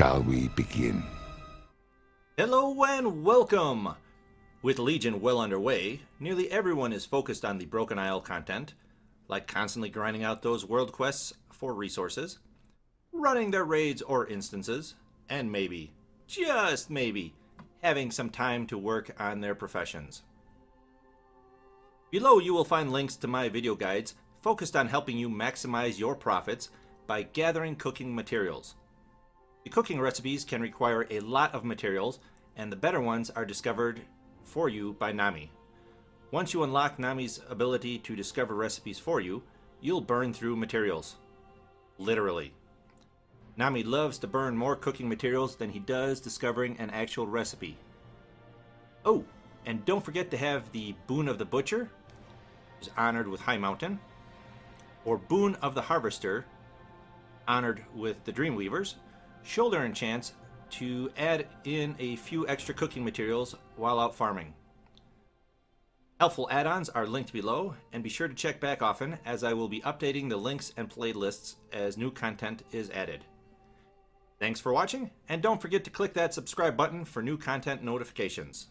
shall we begin? Hello and welcome! With Legion well underway, nearly everyone is focused on the Broken Isle content, like constantly grinding out those world quests for resources, running their raids or instances, and maybe, just maybe, having some time to work on their professions. Below you will find links to my video guides focused on helping you maximize your profits by gathering cooking materials. The cooking recipes can require a lot of materials, and the better ones are discovered for you by Nomi. Once you unlock Nomi's ability to discover recipes for you, you'll burn through materials. Literally. Nomi loves to burn more cooking materials than he does discovering an actual recipe. Oh, and don't forget to have the Boon of the Butcher, is honored with Highmountain, or Boon of the Harvester, honored with the Dreamweavers, shoulder enchants to add in a few extra cooking materials while out farming. Helpful add-ons are linked below, and be sure to check back often as I will be updating the links and playlists as new content is added. Thanks for watching, and don't forget to click that subscribe button for new content notifications.